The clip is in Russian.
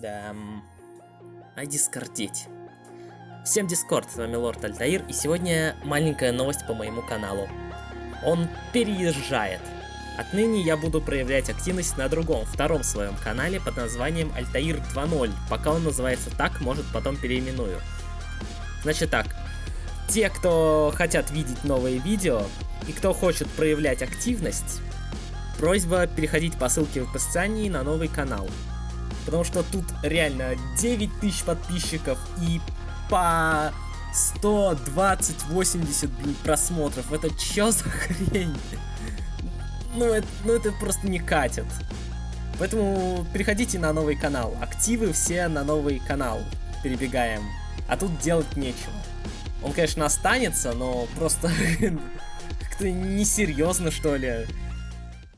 Да. А дискордить. Всем дискорд, с вами Лорд Альтаир, и сегодня маленькая новость по моему каналу. Он переезжает. Отныне я буду проявлять активность на другом, втором своем канале под названием Альтаир 2.0. Пока он называется так, может потом переименую. Значит так, те, кто хотят видеть новые видео, и кто хочет проявлять активность, просьба переходить по ссылке в описании на новый канал. Потому что тут реально 9 тысяч подписчиков и по 120-80 просмотров. Это чё за хрень? Ну это, ну это просто не катит. Поэтому переходите на новый канал. Активы все на новый канал перебегаем. А тут делать нечего. Он, конечно, останется, но просто как-то несерьезно, что ли.